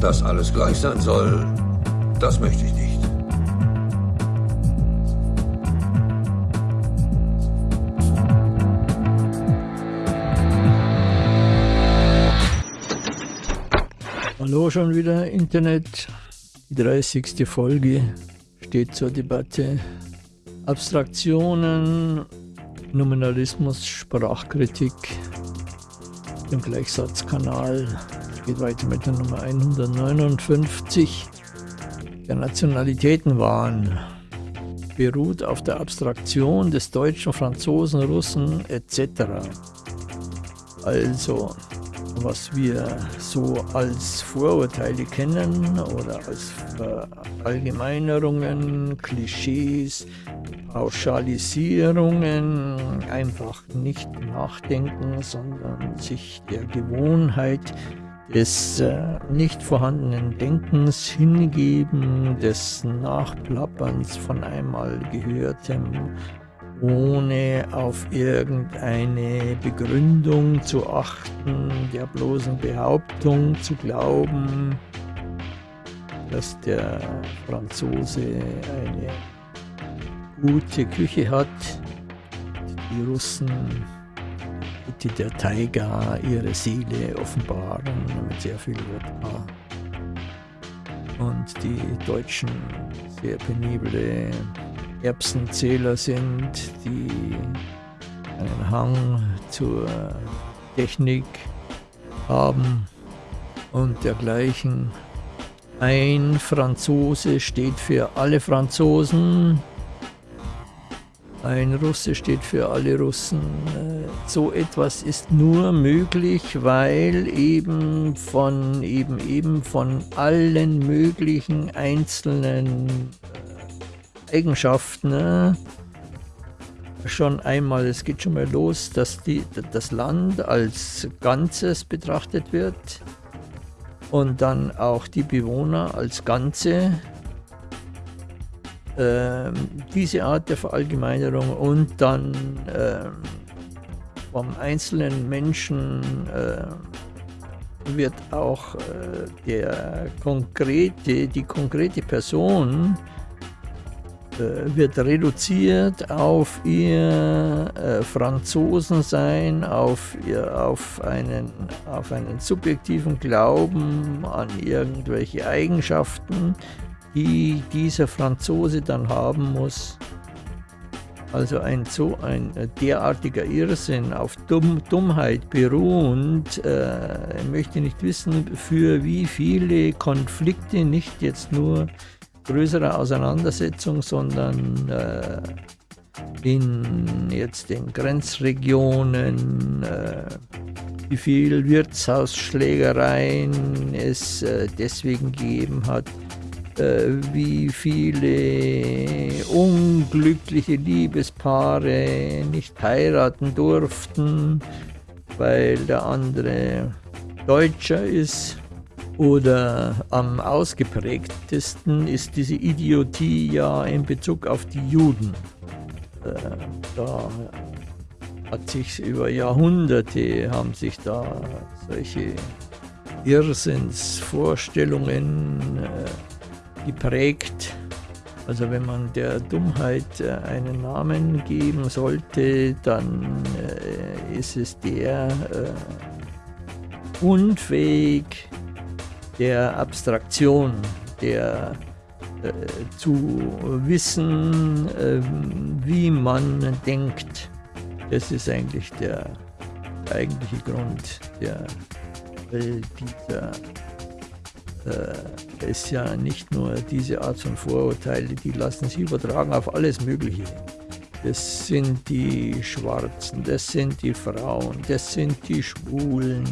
Dass alles gleich sein soll, das möchte ich nicht. Hallo schon wieder Internet. Die 30. Folge steht zur Debatte. Abstraktionen, Nominalismus, Sprachkritik, im Gleichsatzkanal. Geht weiter mit der Nummer 159. Der Nationalitätenwahn beruht auf der Abstraktion des Deutschen, Franzosen, Russen etc. Also was wir so als Vorurteile kennen oder als Allgemeinerungen, Klischees, Pauschalisierungen, einfach nicht nachdenken, sondern sich der Gewohnheit des äh, nicht vorhandenen Denkens hingeben, des Nachplapperns von einmal Gehörtem, ohne auf irgendeine Begründung zu achten, der bloßen Behauptung zu glauben, dass der Franzose eine gute Küche hat, die Russen bitte der Taiga ihre Seele offenbaren mit sehr viel Wodka und die Deutschen sehr penible Erbsenzähler sind, die einen Hang zur Technik haben und dergleichen. Ein Franzose steht für alle Franzosen, ein Russe steht für alle Russen. So etwas ist nur möglich, weil eben von eben eben von allen möglichen einzelnen Eigenschaften ne? schon einmal, es geht schon mal los, dass die, das Land als Ganzes betrachtet wird und dann auch die Bewohner als Ganze. Ähm, diese Art der Verallgemeinerung und dann ähm, vom einzelnen Menschen äh, wird auch äh, der konkrete, die konkrete Person äh, wird reduziert auf ihr äh, Franzosensein, auf, ihr, auf, einen, auf einen subjektiven Glauben an irgendwelche Eigenschaften, die dieser Franzose dann haben muss. Also ein so ein derartiger Irrsinn auf Dumm, Dummheit beruhend, äh, möchte nicht wissen, für wie viele Konflikte, nicht jetzt nur größere Auseinandersetzung, sondern äh, in jetzt den Grenzregionen, äh, wie viel Wirtshausschlägereien es äh, deswegen gegeben hat, äh, wie viele unglückliche Liebespaare nicht heiraten durften, weil der andere Deutscher ist oder am ausgeprägtesten ist diese Idiotie ja in Bezug auf die Juden. Äh, da hat sich über Jahrhunderte haben sich da solche Irrsinnsvorstellungen äh, geprägt. Also wenn man der Dummheit äh, einen Namen geben sollte, dann äh, ist es der äh, unfähig, der Abstraktion, der zu wissen, äh, wie man denkt. Das ist eigentlich der, eigentliche Grund der, dieser äh, ist ja nicht nur diese Art von Vorurteile, die lassen sich übertragen auf alles Mögliche. Das sind die Schwarzen, das sind die Frauen, das sind die Schwulen,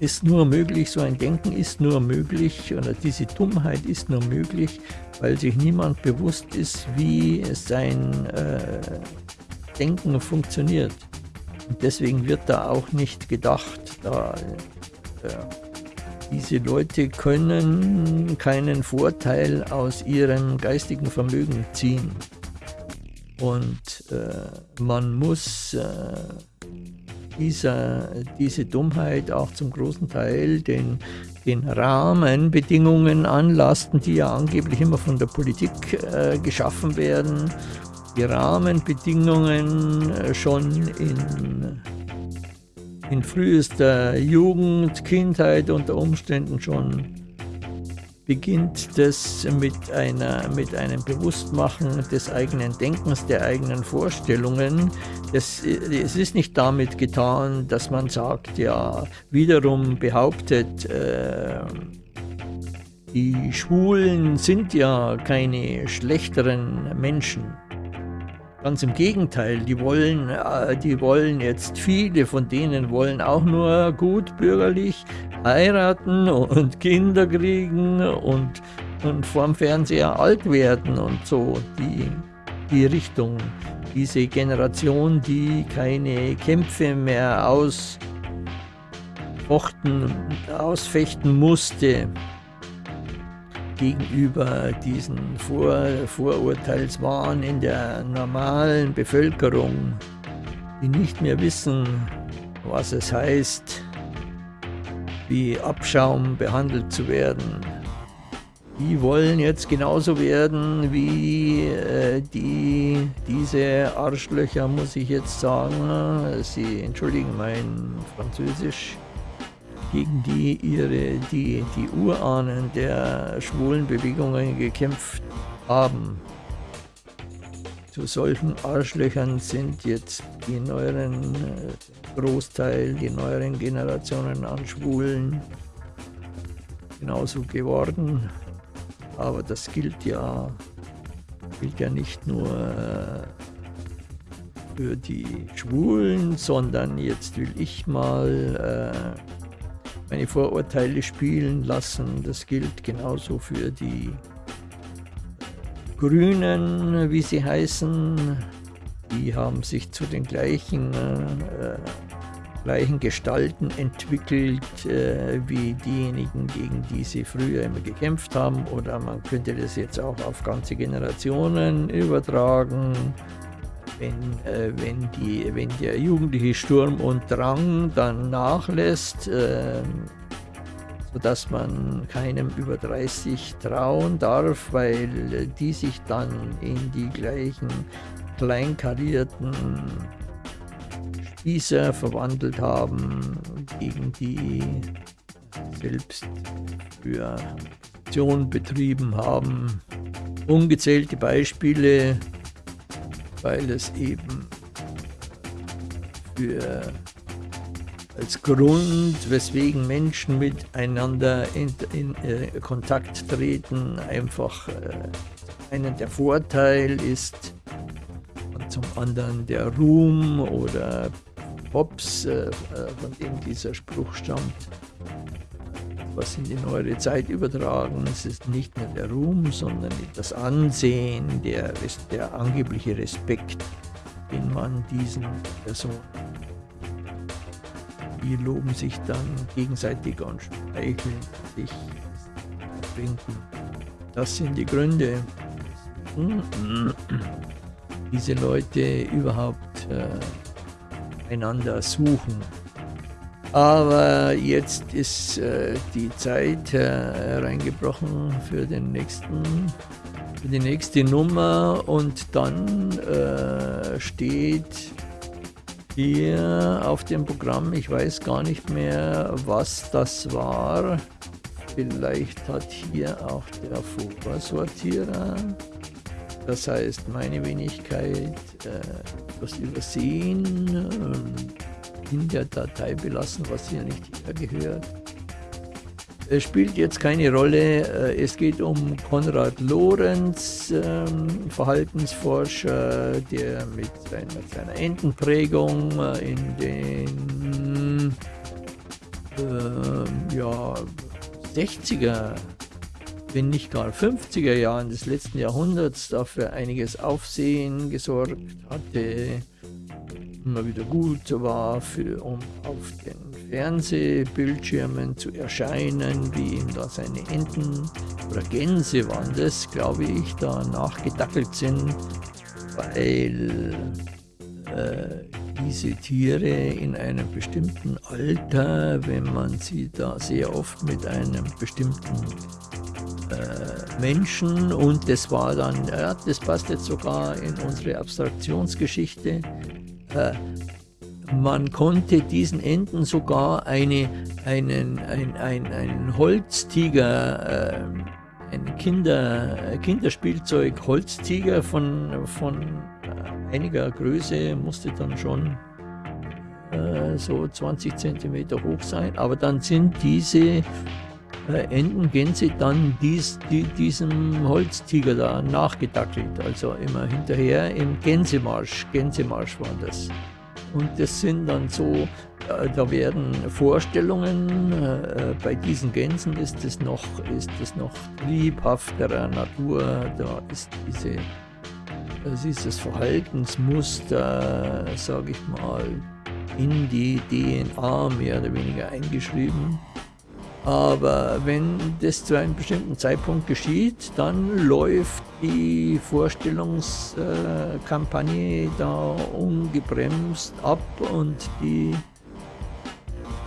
ist nur möglich, so ein Denken ist nur möglich, oder diese Dummheit ist nur möglich, weil sich niemand bewusst ist, wie sein äh, Denken funktioniert. Und deswegen wird da auch nicht gedacht. Da, äh, diese Leute können keinen Vorteil aus ihrem geistigen Vermögen ziehen. Und äh, man muss äh, dieser, diese Dummheit auch zum großen Teil den, den Rahmenbedingungen anlasten, die ja angeblich immer von der Politik äh, geschaffen werden. Die Rahmenbedingungen äh, schon in, in frühester Jugend, Kindheit unter Umständen schon beginnt das mit, einer, mit einem Bewusstmachen des eigenen Denkens, der eigenen Vorstellungen. Das, es ist nicht damit getan, dass man sagt, ja, wiederum behauptet, äh, die Schwulen sind ja keine schlechteren Menschen. Ganz im Gegenteil, die wollen, die wollen jetzt, viele von denen wollen auch nur gut bürgerlich heiraten und Kinder kriegen und, und vorm Fernseher alt werden und so die, die Richtung. Diese Generation, die keine Kämpfe mehr ausfochten, ausfechten musste, gegenüber diesen Vor Vorurteilswahn in der normalen Bevölkerung, die nicht mehr wissen, was es heißt, wie Abschaum behandelt zu werden. Die wollen jetzt genauso werden wie äh, die, diese Arschlöcher, muss ich jetzt sagen. Sie entschuldigen mein Französisch gegen die ihre, die, die Urahnen der schwulen Bewegungen gekämpft haben. Zu solchen Arschlöchern sind jetzt die neueren, äh, Großteil, die neueren Generationen an Schwulen genauso geworden. Aber das gilt ja, gilt ja nicht nur äh, für die Schwulen, sondern jetzt will ich mal äh, meine Vorurteile spielen lassen. Das gilt genauso für die Grünen, wie sie heißen. Die haben sich zu den gleichen, äh, gleichen Gestalten entwickelt äh, wie diejenigen, gegen die sie früher immer gekämpft haben. Oder man könnte das jetzt auch auf ganze Generationen übertragen wenn, äh, wenn, die, wenn der jugendliche Sturm und Drang dann nachlässt, äh, sodass man keinem über 30 trauen darf, weil die sich dann in die gleichen kleinkarierten Spießer verwandelt haben, gegen die selbst für Aktion betrieben haben. Ungezählte Beispiele weil es eben für als Grund, weswegen Menschen miteinander in, in äh, Kontakt treten, einfach äh, einen der Vorteil ist und zum anderen der Ruhm oder Pops, äh, äh, von dem dieser Spruch stammt, was in die neuere Zeit übertragen. Es ist nicht nur der Ruhm, sondern das Ansehen, der, der angebliche Respekt, den man diesen Personen. Die loben sich dann gegenseitig und streicheln sich, trinken. Das sind die Gründe, diese Leute überhaupt äh, einander suchen. Aber jetzt ist äh, die Zeit äh, reingebrochen für, den nächsten, für die nächste Nummer und dann äh, steht hier auf dem Programm, ich weiß gar nicht mehr, was das war. Vielleicht hat hier auch der Vorsortierer, das heißt meine Wenigkeit, äh, was übersehen. Ähm, in der Datei belassen, was hier nicht gehört. Es spielt jetzt keine Rolle. Äh, es geht um Konrad Lorenz, ähm, Verhaltensforscher, der mit seiner, seiner Entenprägung äh, in den äh, ja, 60er, wenn nicht gar 50er Jahren des letzten Jahrhunderts dafür einiges Aufsehen gesorgt hatte immer wieder gut war, für, um auf den Fernsehbildschirmen zu erscheinen, wie ihm da seine Enten oder Gänse waren das, glaube ich, da nachgedackelt sind, weil äh, diese Tiere in einem bestimmten Alter, wenn man sie da sehr oft mit einem bestimmten äh, Menschen und das war dann, ja, das passt jetzt sogar in unsere Abstraktionsgeschichte, äh, man konnte diesen Enten sogar eine, einen, ein, ein, ein Holztiger, äh, ein Kinder, Kinderspielzeug Holztiger von, von äh, einiger Größe, musste dann schon äh, so 20 cm hoch sein, aber dann sind diese äh, Entengänse dann dies, die, diesem Holztiger da nachgedackelt, also immer hinterher im Gänsemarsch, Gänsemarsch war das. Und das sind dann so, äh, da werden Vorstellungen, äh, bei diesen Gänsen ist es noch, ist noch triebhafterer Natur, da ist diese, dieses Verhaltensmuster, sage ich mal, in die DNA mehr oder weniger eingeschrieben. Aber wenn das zu einem bestimmten Zeitpunkt geschieht, dann läuft die Vorstellungskampagne da ungebremst ab und die,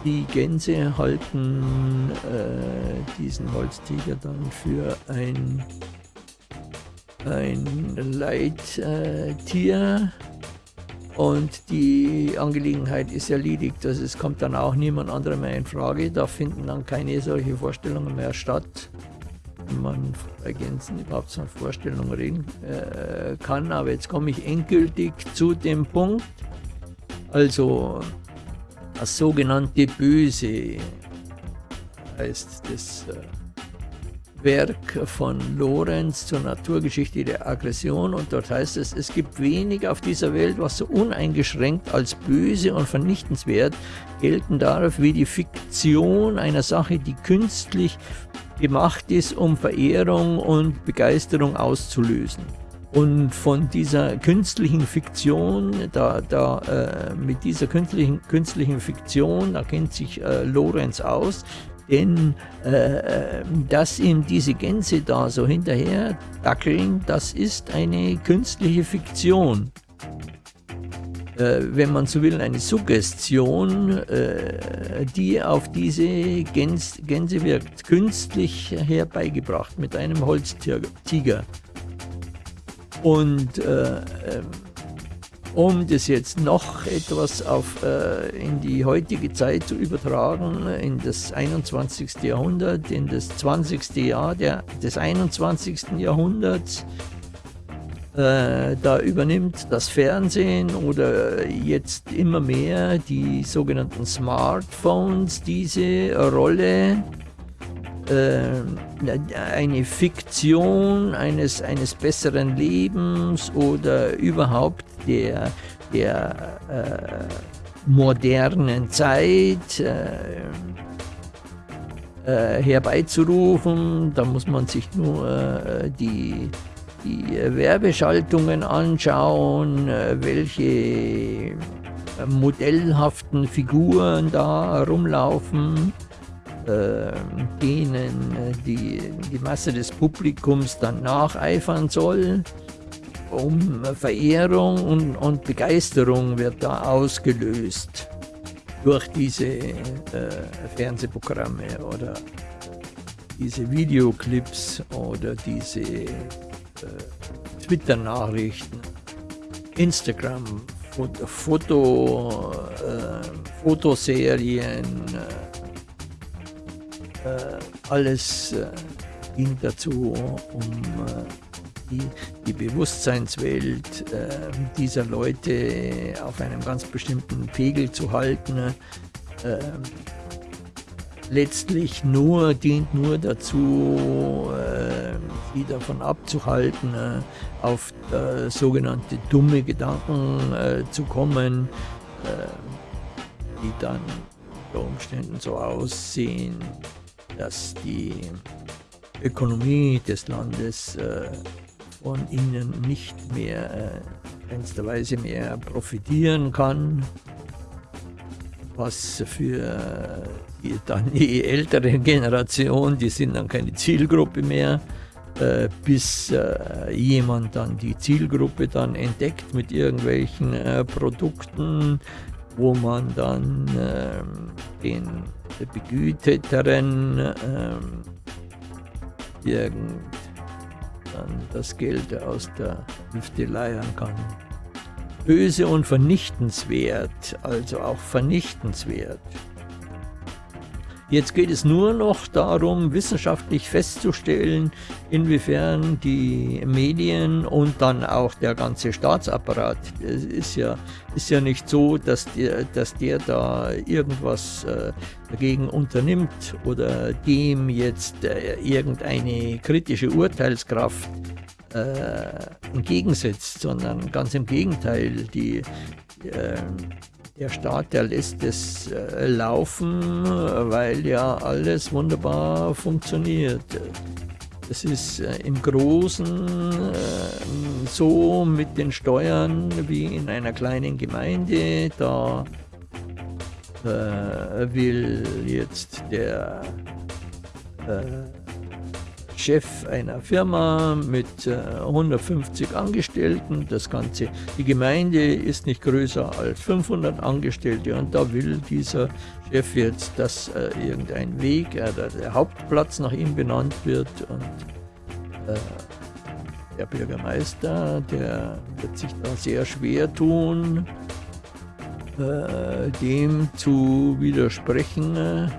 die Gänse halten äh, diesen Holztiger dann für ein, ein Leittier. Und die Angelegenheit ist erledigt. Also es kommt dann auch niemand anderer mehr in Frage. Da finden dann keine solche Vorstellungen mehr statt. Wenn man bei Gänsen überhaupt so eine Vorstellung reden äh, kann. Aber jetzt komme ich endgültig zu dem Punkt. Also das sogenannte Böse heißt das. Äh, Werk von Lorenz zur Naturgeschichte der Aggression und dort heißt es, es gibt wenig auf dieser Welt, was so uneingeschränkt als böse und vernichtenswert gelten darf, wie die Fiktion einer Sache, die künstlich gemacht ist, um Verehrung und Begeisterung auszulösen. Und von dieser künstlichen Fiktion, da, da äh, mit dieser künstlichen, künstlichen Fiktion, da kennt sich äh, Lorenz aus, denn äh, dass ihm diese Gänse da so hinterher dackeln, das ist eine künstliche Fiktion. Äh, wenn man so will, eine Suggestion, äh, die auf diese Gäns Gänse wirkt, künstlich herbeigebracht mit einem Holztiger. Und äh, ähm, um das jetzt noch etwas auf, äh, in die heutige Zeit zu übertragen, in das 21. Jahrhundert, in das 20. Jahr der, des 21. Jahrhunderts, äh, da übernimmt das Fernsehen oder jetzt immer mehr die sogenannten Smartphones diese Rolle äh, eine Fiktion eines, eines besseren Lebens oder überhaupt der, der äh, modernen Zeit äh, äh, herbeizurufen. Da muss man sich nur äh, die, die Werbeschaltungen anschauen, äh, welche modellhaften Figuren da rumlaufen äh, denen die, die Masse des Publikums dann nacheifern soll um Verehrung und, und Begeisterung wird da ausgelöst durch diese äh, Fernsehprogramme oder diese Videoclips oder diese äh, Twitter-Nachrichten, Instagram, Foto, Foto äh, Fotoserien, äh, äh, alles äh, dient dazu, um die, die Bewusstseinswelt äh, dieser Leute auf einem ganz bestimmten Pegel zu halten. Äh, letztlich nur dient nur dazu, äh, sie davon abzuhalten, äh, auf äh, sogenannte dumme Gedanken äh, zu kommen, die dann unter Umständen so aussehen, dass die Ökonomie des Landes von ihnen nicht mehr äh, keinster mehr profitieren kann, was für die, dann die ältere Generation, die sind dann keine Zielgruppe mehr, äh, bis äh, jemand dann die Zielgruppe dann entdeckt mit irgendwelchen äh, Produkten, wo man dann ähm, den Begüteteren ähm, irgend dann das Geld aus der Hüfte leiern kann. Böse und vernichtenswert, also auch vernichtenswert. Jetzt geht es nur noch darum, wissenschaftlich festzustellen, inwiefern die Medien und dann auch der ganze Staatsapparat, es ist ja, ist ja nicht so, dass der, dass der da irgendwas äh, dagegen unternimmt oder dem jetzt äh, irgendeine kritische Urteilskraft äh, entgegensetzt, sondern ganz im Gegenteil, die äh, der Staat, der lässt es äh, laufen, weil ja alles wunderbar funktioniert. Es ist äh, im Großen äh, so mit den Steuern wie in einer kleinen Gemeinde. Da will jetzt der Chef einer Firma mit 150 äh, Angestellten. Das Ganze, die Gemeinde ist nicht größer als 500 Angestellte. Und da will dieser Chef jetzt, dass äh, irgendein Weg, äh, der Hauptplatz nach ihm benannt wird. Und äh, der Bürgermeister, der wird sich da sehr schwer tun, äh, dem zu widersprechen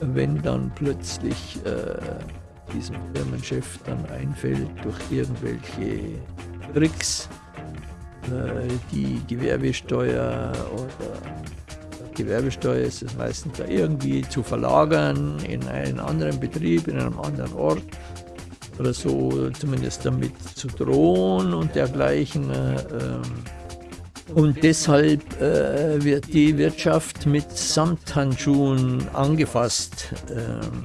wenn dann plötzlich äh, diesem Firmenchef dann einfällt, durch irgendwelche Tricks äh, die Gewerbesteuer oder Gewerbesteuer ist es meistens da irgendwie zu verlagern in einen anderen Betrieb, in einem anderen Ort oder so, zumindest damit zu drohen und dergleichen. Äh, ähm, und deshalb äh, wird die Wirtschaft mit Samthandschuhen angefasst. Ähm,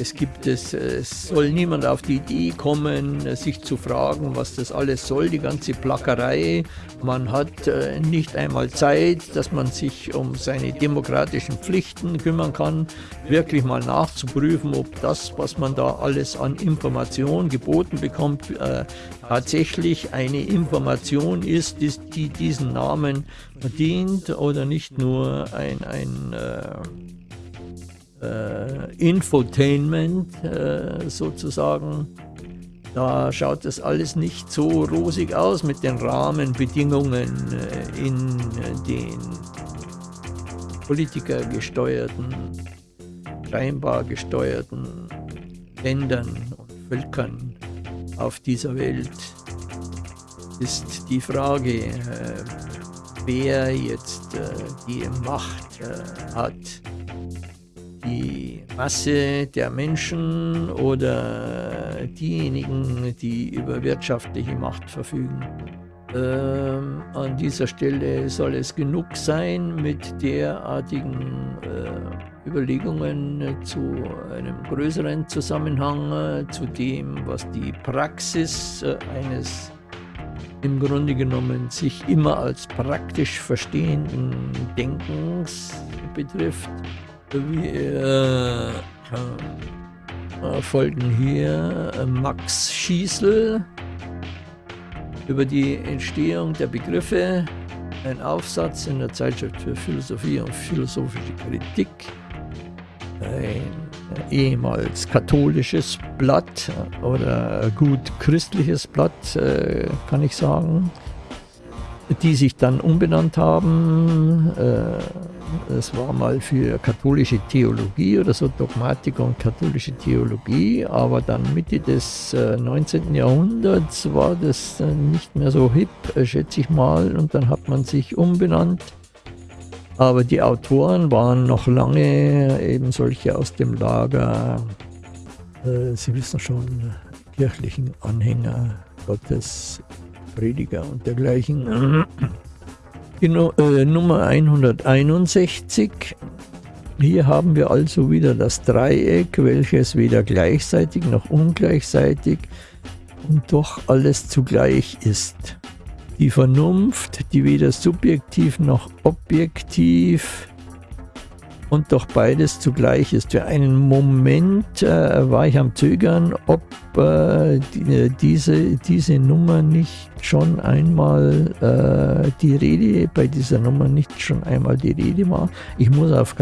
es gibt es, es soll niemand auf die Idee kommen, sich zu fragen, was das alles soll, die ganze Plackerei. Man hat äh, nicht einmal Zeit, dass man sich um seine demokratischen Pflichten kümmern kann, wirklich mal nachzuprüfen, ob das, was man da alles an Information geboten bekommt, äh, tatsächlich eine Information ist, die, die diesen Namen verdient oder nicht nur ein, ein äh, Infotainment äh, sozusagen. Da schaut das alles nicht so rosig aus mit den Rahmenbedingungen äh, in den politikergesteuerten, scheinbar gesteuerten Ländern und Völkern auf dieser Welt ist die Frage, äh, wer jetzt äh, die Macht äh, hat, die Masse der Menschen oder diejenigen, die über wirtschaftliche Macht verfügen. Ähm, an dieser Stelle soll es genug sein mit derartigen äh, Überlegungen zu einem größeren Zusammenhang, äh, zu dem, was die Praxis äh, eines im Grunde genommen sich immer als praktisch verstehenden Denkens betrifft. Wir äh, folgen hier äh, Max Schießel über die Entstehung der Begriffe, ein Aufsatz in der Zeitschrift für Philosophie und philosophische Kritik, ein ehemals katholisches Blatt oder gut christliches Blatt, äh, kann ich sagen, die sich dann umbenannt haben es war mal für katholische Theologie oder so Dogmatik und katholische Theologie, aber dann Mitte des äh, 19. Jahrhunderts war das äh, nicht mehr so hip, äh, schätze ich mal, und dann hat man sich umbenannt. Aber die Autoren waren noch lange eben solche aus dem Lager, äh, Sie wissen schon, kirchlichen Anhänger Gottes, Prediger und dergleichen. Die äh, Nummer 161. Hier haben wir also wieder das Dreieck, welches weder gleichzeitig noch ungleichzeitig und doch alles zugleich ist. Die Vernunft, die weder subjektiv noch objektiv und doch beides zugleich ist. Für einen Moment äh, war ich am Zögern, ob äh, die, äh, diese, diese Nummer nicht schon einmal äh, die Rede, bei dieser Nummer nicht schon einmal die Rede war. Ich muss auf,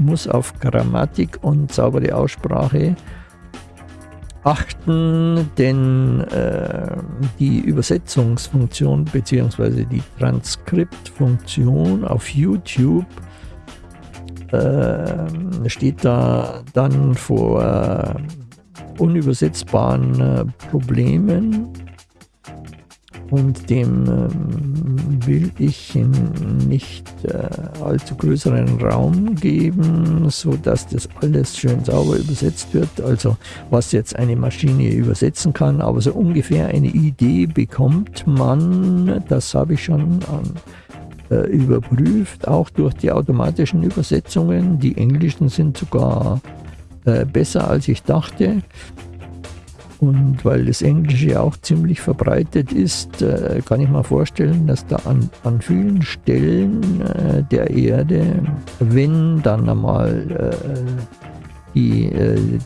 muss auf Grammatik und saubere Aussprache achten, denn äh, die Übersetzungsfunktion bzw. die Transkriptfunktion auf YouTube äh, steht da dann vor äh, unübersetzbaren äh, Problemen und dem ähm, will ich nicht äh, allzu größeren Raum geben, so dass das alles schön sauber übersetzt wird. Also was jetzt eine Maschine übersetzen kann, aber so ungefähr eine Idee bekommt man, das habe ich schon an, äh, überprüft, auch durch die automatischen Übersetzungen. Die englischen sind sogar äh, besser als ich dachte. Und weil das Englische auch ziemlich verbreitet ist, äh, kann ich mir vorstellen, dass da an, an vielen Stellen äh, der Erde, wenn dann einmal äh, die,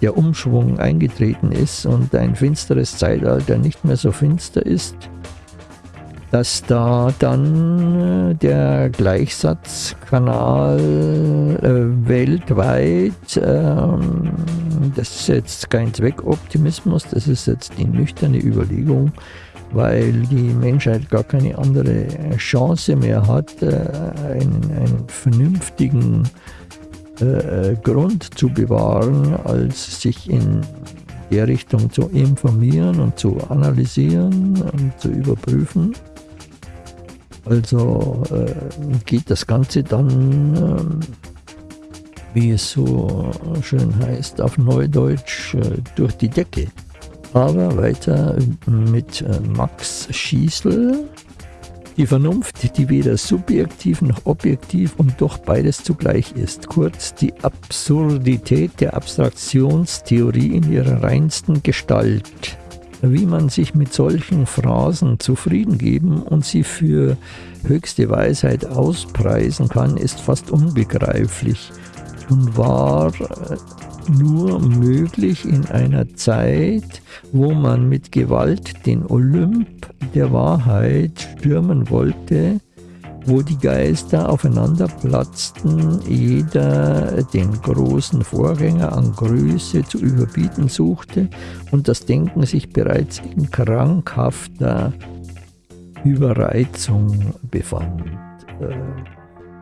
der Umschwung eingetreten ist und ein finsteres Zeitalter nicht mehr so finster ist, dass da dann der Gleichsatzkanal äh, weltweit, ähm, das ist jetzt kein Zweckoptimismus, das ist jetzt die nüchterne Überlegung, weil die Menschheit gar keine andere Chance mehr hat, äh, einen, einen vernünftigen äh, Grund zu bewahren, als sich in der Richtung zu informieren und zu analysieren und zu überprüfen. Also äh, geht das Ganze dann, äh, wie es so schön heißt, auf Neudeutsch äh, durch die Decke. Aber weiter mit äh, Max Schießel. Die Vernunft, die weder subjektiv noch objektiv und doch beides zugleich ist. Kurz die Absurdität der Abstraktionstheorie in ihrer reinsten Gestalt wie man sich mit solchen Phrasen zufrieden geben und sie für höchste Weisheit auspreisen kann, ist fast unbegreiflich und war äh, nur möglich in einer Zeit, wo man mit Gewalt den Olymp der Wahrheit stürmen wollte, wo die Geister aufeinander platzten, jeder den großen Vorgänger an Größe zu überbieten suchte und das Denken sich bereits in krankhafter Überreizung befand. Äh,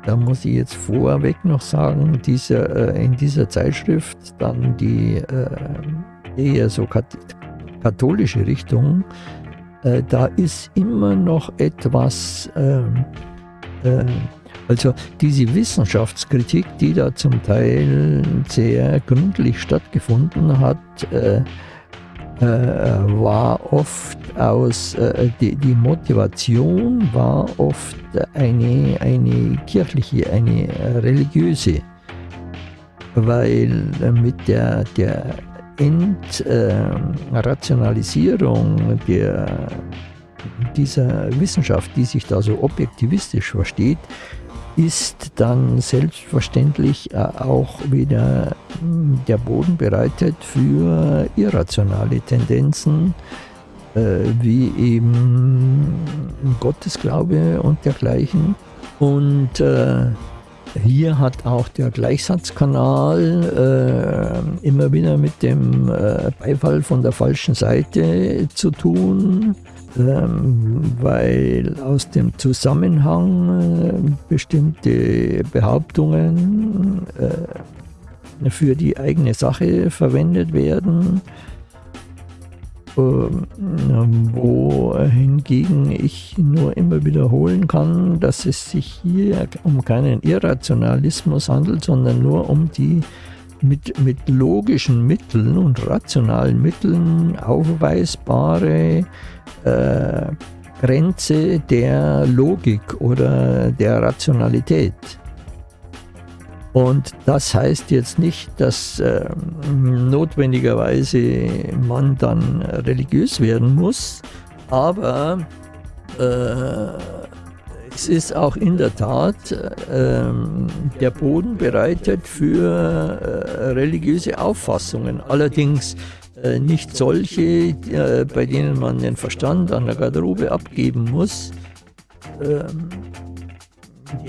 da muss ich jetzt vorweg noch sagen, diese, äh, in dieser Zeitschrift dann die äh, eher so katholische Richtung, da ist immer noch etwas ähm, äh, also diese Wissenschaftskritik, die da zum Teil sehr gründlich stattgefunden hat, äh, äh, war oft aus, äh, die, die, Motivation war oft eine, eine kirchliche, eine religiöse, weil mit der, der Entrationalisierung der dieser Wissenschaft, die sich da so objektivistisch versteht, ist dann selbstverständlich äh, auch wieder hm, der Boden bereitet für irrationale Tendenzen, äh, wie eben Gottesglaube und dergleichen. Und äh, hier hat auch der Gleichsatzkanal immer wieder mit dem Beifall von der falschen Seite zu tun. Ähm, weil aus dem Zusammenhang äh, bestimmte Behauptungen äh, für die eigene Sache verwendet werden, ähm, wo hingegen ich nur immer wiederholen kann, dass es sich hier um keinen Irrationalismus handelt, sondern nur um die mit, mit logischen Mitteln und rationalen Mitteln aufweisbare äh, Grenze der Logik oder der Rationalität. Und das heißt jetzt nicht, dass äh, notwendigerweise man dann religiös werden muss, aber äh, es ist auch in der Tat äh, der Boden bereitet für äh, religiöse Auffassungen. Allerdings äh, nicht solche, äh, bei denen man den Verstand an der Garderobe abgeben muss. Ähm,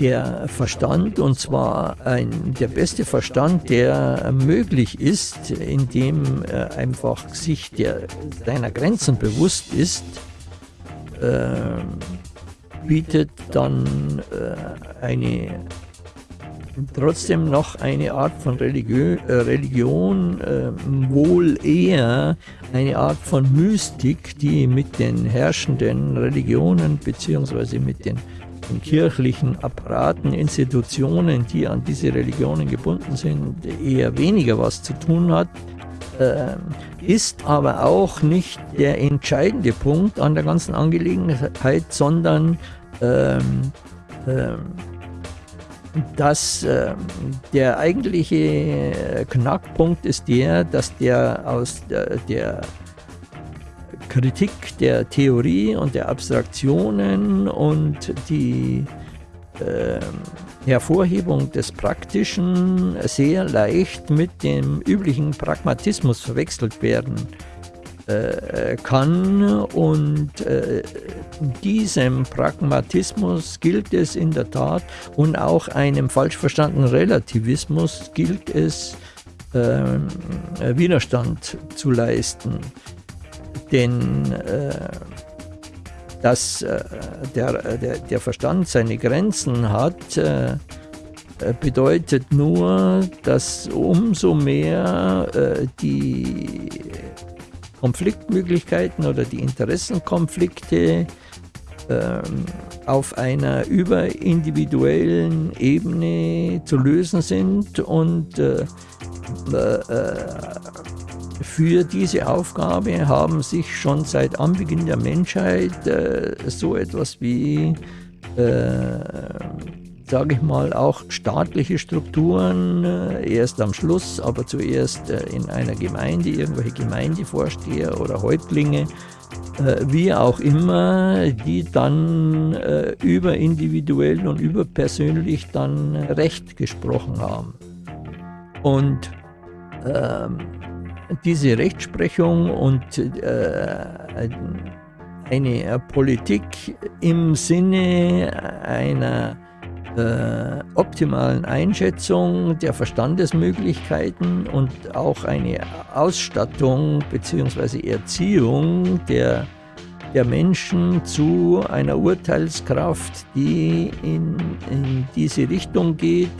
der Verstand, und zwar ein, der beste Verstand, der möglich ist, indem er einfach sich der, seiner Grenzen bewusst ist, äh, bietet dann äh, eine trotzdem noch eine Art von Religiö äh, Religion, äh, wohl eher eine Art von Mystik, die mit den herrschenden Religionen bzw. mit den, den, kirchlichen Apparaten, Institutionen, die an diese Religionen gebunden sind, eher weniger was zu tun hat, äh, ist aber auch nicht der entscheidende Punkt an der ganzen Angelegenheit, sondern ähm, ähm, dass äh, der eigentliche Knackpunkt ist der, dass der aus der, der Kritik der Theorie und der Abstraktionen und die äh, Hervorhebung des Praktischen sehr leicht mit dem üblichen Pragmatismus verwechselt werden äh, kann und äh, diesem Pragmatismus gilt es in der Tat und auch einem falsch verstandenen Relativismus gilt es äh, Widerstand zu leisten. Denn äh, dass äh, der, der, der Verstand seine Grenzen hat, äh, bedeutet nur, dass umso mehr die Konfliktmöglichkeiten oder die Interessenkonflikte ähm, auf einer überindividuellen Ebene zu lösen sind und äh, äh, für diese Aufgabe haben sich schon seit Anbeginn der Menschheit äh, so etwas wie äh, sage ich mal, auch staatliche Strukturen, äh, erst am Schluss, aber zuerst äh, in einer Gemeinde, irgendwelche Gemeindevorsteher oder Häuptlinge, äh, wie auch immer, die dann über individuell und überpersönlich dann Recht gesprochen haben. Und ähm, diese Rechtsprechung und äh, eine Politik im Sinne einer äh, optimalen Einschätzung der Verstandesmöglichkeiten und auch eine Ausstattung bzw. Erziehung der, der Menschen zu einer Urteilskraft, die in, in diese Richtung geht,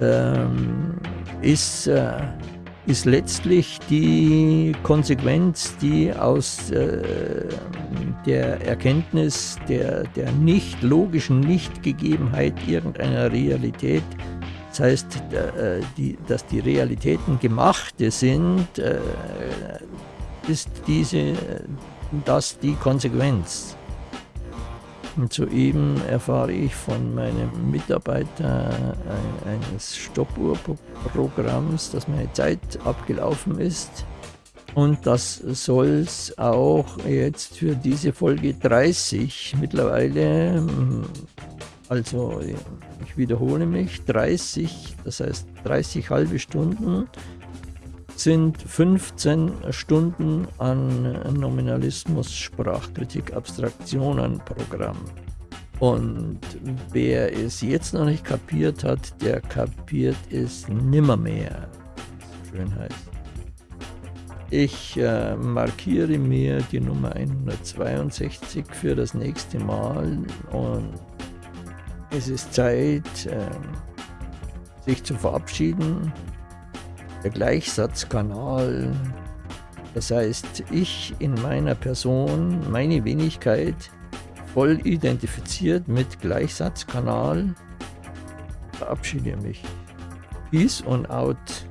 ähm, ist äh, ist letztlich die Konsequenz, die aus äh, der Erkenntnis der, der nicht logischen Nichtgegebenheit irgendeiner Realität, das heißt, äh, die, dass die Realitäten gemachte sind, äh, ist diese, das die Konsequenz. Und soeben erfahre ich von meinem Mitarbeiter eines Stoppuhrprogramms, dass meine Zeit abgelaufen ist. Und das soll es auch jetzt für diese Folge 30 mittlerweile, also ich wiederhole mich, 30, das heißt 30 halbe Stunden sind 15 Stunden an Nominalismus, Sprachkritik, Abstraktionen Programm. Und wer es jetzt noch nicht kapiert hat, der kapiert es nimmermehr. Schön heißt. Ich äh, markiere mir die Nummer 162 für das nächste Mal und es ist Zeit, äh, sich zu verabschieden der Gleichsatzkanal. Das heißt, ich in meiner Person, meine Wenigkeit, voll identifiziert mit Gleichsatzkanal, verabschiede mich. Peace und out.